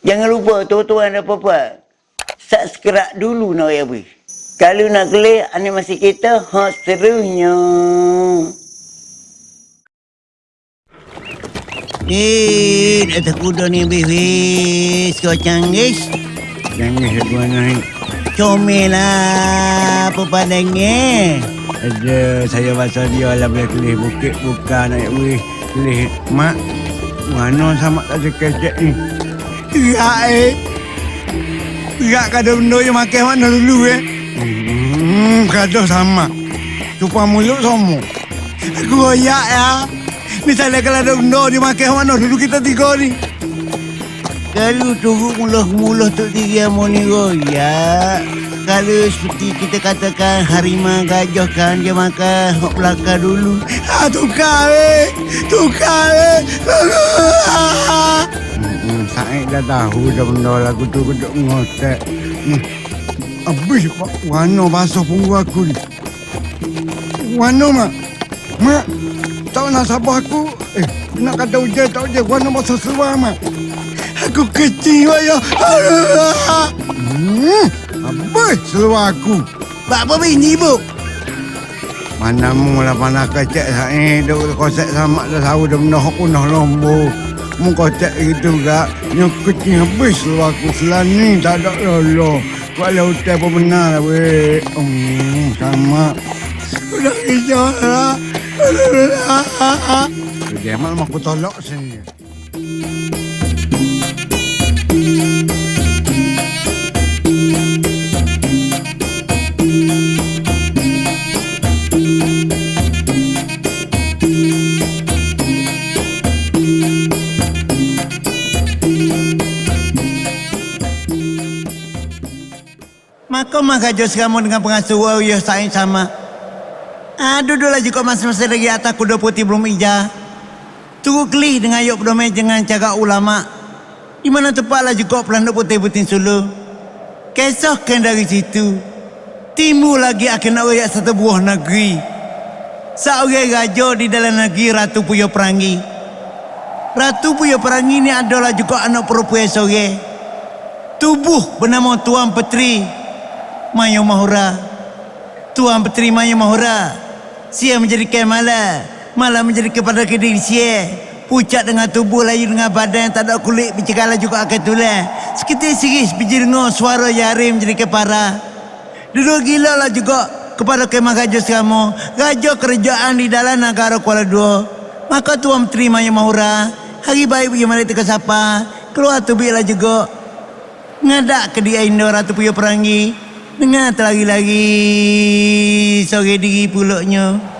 Jangan lupa tuan-tuan dan puan Subscribe dulu nak ya bui. Kalau nak kelih animasi kita hot serunya. Eh, dah kuda ni bis. Kau canggih. Jangan sebuah naik. Comel lah apa padangnya. Ada saya pasal dia lah boleh kelih bukit buka naik wih. Kelih mak. Mana sama tak sekejap ni. Ya eh. Ya kada benda yang makan mana dulu eh. Hmm, kada sama. Cupa mulut semua. Goyak ya. Misalnya kalau ada benda dia makan mana dulu kita tiga ni. Kalau turut muluh-muluh tu tiga mu ni royak. Kalau seperti kita katakan harimau gajah kan dia makan hok belakang dulu. Ah, tukar eh. Tukar eh. Saya dah tahu dah benda lagu tu keduk ngotek. Habis Pak Wano basuh punggu aku ni. Wano mak. Mak. Tak nak sabar aku. Eh, nak kata hujan tak hujan. Wano basuh seluar mak. Aku kecil ya. Hmm. Habis seluar aku. Pak apa bini bu? Mana mu lah panah kecek saya duk kosek sama dah tahu dah benda hok punah kocek gitu gak. Yang kecil habis seluar aku selani tak ada lolo. Kalau hotel pun benar lah weh. Hmm, sama. Udah hijau lah. Dia malah aku tolak sini. Maka maka jos kamu dengan pengasuh wow ya sain sama. Ah duduklah juga masing-masing lagi atas kuda putih belum ija. Tunggu kelih dengan yuk berdomai dengan cakap ulama. Di mana tepatlah juga pelanduk putih-putih sulu. Kesahkan dari situ. Timbul lagi akan nak rakyat satu buah negeri. Seorang raja di dalam negeri Ratu Puyo Perangi. Ratu Puyo Perangi ni adalah juga anak perempuan sore. Tubuh bernama Tuan Petri Mayo Mahura. Tuan Petri Mayo Mahura. Sia menjadi kemala. Malah menjadi kepada kediri sia. Pucat dengan tubuh layu dengan badan yang tak ada kulit bercakala juga akan tulang. Seketika siris biji dengar suara yari menjadi kepara. Duduk gila lah juga kepada kemah raja kamu. Raja kerajaan di dalam negara Kuala Dua. Maka Tuan Menteri Maya Mahura. Hari baik pergi mari teka sapa. Keluar tu lah juga. Ngadak ke dia Indo Ratu Puyo Perangi. Dengar terlagi-lagi sore diri pulaknya.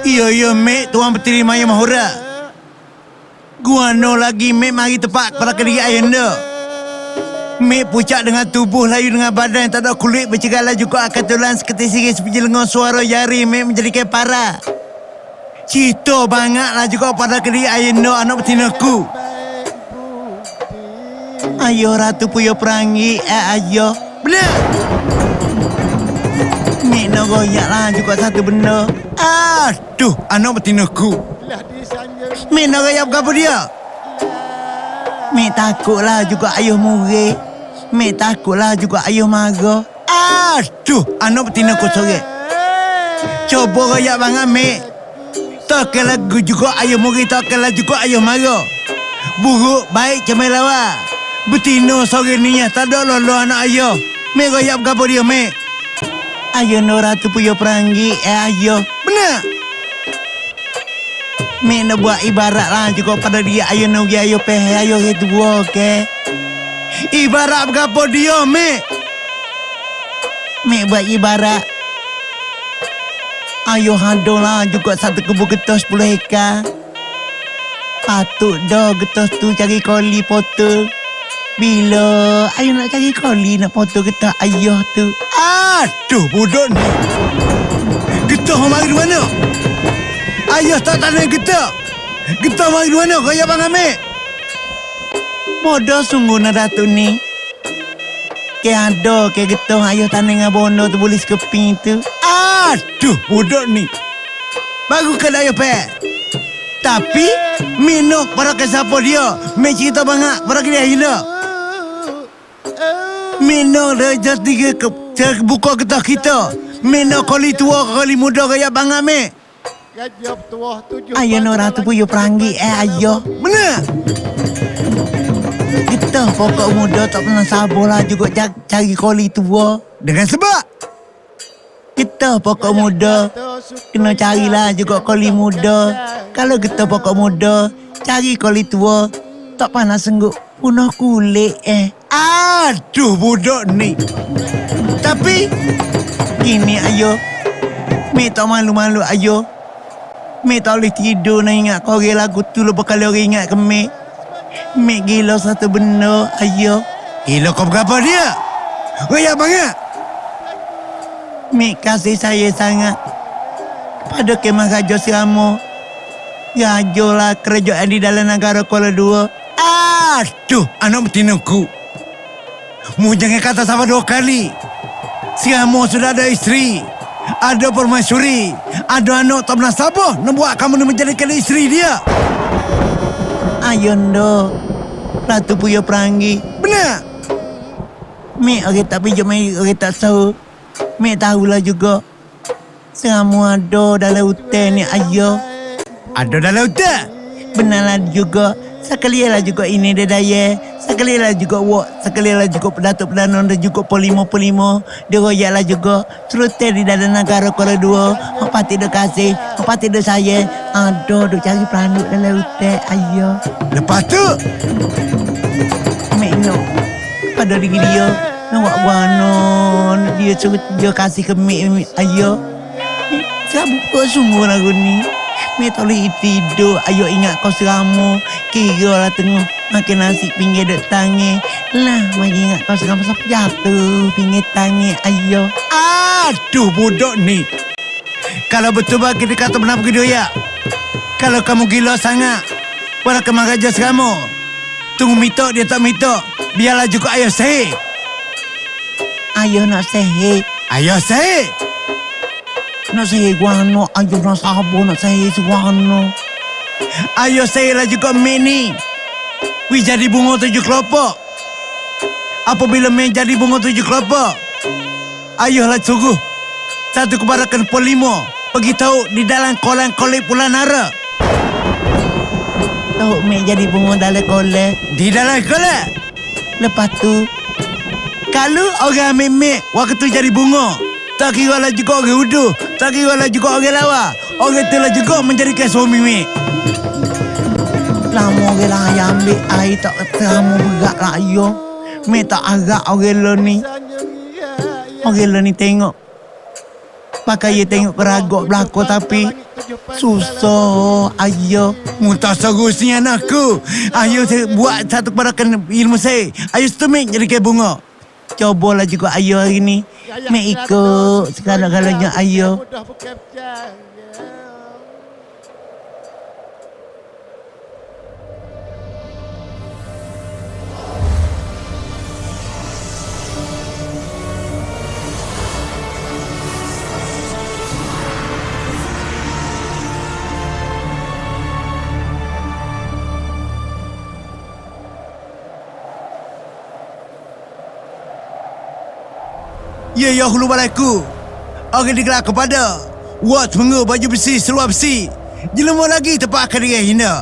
Iya, iya, Mek. Tuan Petri Maya Mahura. Gua no lagi, Mek. Mari tepat pada kediri ayah anda. Mek pucat dengan tubuh layu dengan badan yang tak ada kulit bercegala juga akan tulang seketika siris seperti lengan suara jari Mek menjadi kepara. Cito bangatlah juga pada kediri ayah anda anak betinaku. Ayo Ratu Puyo Perangi, eh ayo. Benar! Nak goyak lah juga satu benda. Aduh, anak betinaku. Mek nak goyak apa dia? Mek takutlah juga ayah murid. Mek takutlah juga ayah marah. Aduh, anak betinaku sore. Cuba goyak banget, Mek. Takkan lagu juga ayah murid, takkanlah juga ayah marah. Buruk, baik, cemai lawa. Betina sore ni tak ada lolo anak ayah. Mek goyak apa dia, Mek? Ayah Nora tu puyo perangi, eh ayah. Benar? Mek nak buat ibarat lah juga pada dia ayah nugi ayah pehe ayah itu buah, okay? Ibarat apa dia, Mek? Mek buat ibarat. Ayuh handong lah juga satu kebun getah 10 hektar. Patut dah getah tu cari koli potong. Bila ayah nak cari koli nak foto getah ayah tu. Aduh, bodoh ni. Getah mari di mana? Ayah tak tanya getah. Getah mari di mana? Kau ya bang ambil. Bodoh sungguh nak Datuk ni. Ke ada ke getah ayah tanah dengan bondo tu boleh sekeping tu. Aduh, bodoh ni. Baru kan ayah pek. Tapi, minuk para ke siapa dia. Mek cerita banyak para ke dia Minuk reja tiga ke, ke buka getah kita. Minuk kali tua kali muda kaya bang ambil. Ayah nak ratu puyo perangi eh ayah. Mana? Kita pokok muda tak pernah sabar lah juga cari, cari koli tua. Dengan sebab. Kita pokok muda kena carilah juga koli muda. Kalau kita pokok muda cari koli tua tak panas senggup punah kulit eh. Aduh, bodoh ni. Tapi, Gini ayo. Mi tak malu-malu ayo. Mi tak boleh tidur nak ingat kau orang lagu tu lepas kali orang ingat ke Mi. Mi gila satu benda ayo. gila kau berapa dia? Raya banyak. Mi kasih saya sangat. Pada kemah Raja Siramo. Raja lah kerajaan di dalam negara Kuala Dua. Aduh, anak betinaku. Mu jangan kata sama dua kali. Si Amo sudah ada isteri. Ada permaisuri. Ada anak tak pernah sabar nak buat kamu menjadikan isteri dia. Ayo ndo. Ratu Puyo Perangi. Benar? Mi orang tak pinjam mi orang tak tahu. Mi tahulah juga. Semua ada dalam hutan ni ayo. Ada dalam hutan. Benarlah juga. Sekali lah juga ini dia daya. Sekali lah juga wak. Sekali lah juga pedatuk perdana dan juga polimo-polimo. Dia royak lah juga. Serutih di dalam negara Kuala Dua. Apa tidak kasih. Apa tidak saya. Aduh, duk cari peranuk dalam hutan. Ayo. Lepas tu, Mek nak. Pada diri dia. Nak buat wanon. Dia suruh dia kasih ke. Mek. Ayo. Saya buka sungguh lagu ni. Boleh tidur. Ayo ingat kau seramu. Kira lah tengah. Makan nasi pinggir dek tangi. Lah, mari ingat kau seramu sampai jatuh. Pinggir tangi. Ayo. aduh bodoh ni. Kalau betul bagi dia kata benar begitu ya. Kalau kamu gila sangat, walau kemar raja kamu. Tunggu mitok dia tak mitok. Biarlah juga ayah sahih. Ayo nak sehat. Ayah sahih. Nak sehat guano. Ayo nak sabar nak sehat guano. Ayah saya lah juga mini. Wih jadi bunga tujuh kelopak. Apabila main jadi bunga tujuh kelopak. Ayah lah suruh. Satu kebarakan polimo. Pergi tahu di dalam kolam kolek Pulau Nara. Tahu Mek jadi bunga dalam kolek. Di dalam kolek. Lepas tu, Kalau orang mek waktu jadi bunga. Tak kira lah juga orang uduh. Tak kira lah juga orang lawa. Orang tu lah juga menjadikan suami mek. lama orang lah yang ambil air tak terama berat lah ayo. Mek tak agak orang lo ni. Orang lo ni tengok. Pakai dia tengok keragok belakang tapi susah ayo. Muntah seterusnya anakku. Ayo saya buat satu kebarakan ilmu saya. Ayo setemik jadi kayak bunga. Cobalah juga ayo hari ni. Mek ikut segala-galanya ayo. Ya ya hulu balaiku. Orang digelar kepada Wat mengu baju besi seluar besi. Jelema lagi tempat akan dia hina.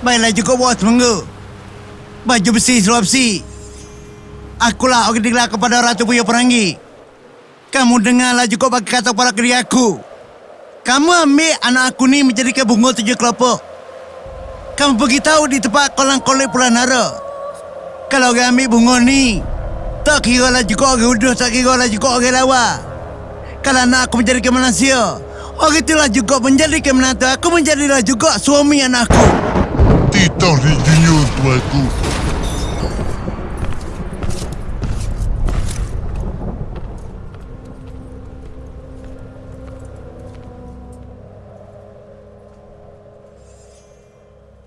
Baiklah juga bos mengu. Baju besi seluar besi. Akulah orang digelar kepada Ratu Buya Perangi. Kamu dengarlah juga bagi kata para kiri aku. Kamu ambil anak aku ni menjadikan bunga tujuh kelopak. Kamu pergi tahu di tempat kolam kolek Pulau Nara. Kalau orang ambil bunga ni, tak kira lah juga orang uduh, tak kira lah juga orang lawa. Kalau anak aku menjadi manusia, orang itulah juga menjadi menantu aku menjadilah juga suami anakku. Titah ni junior tuaku.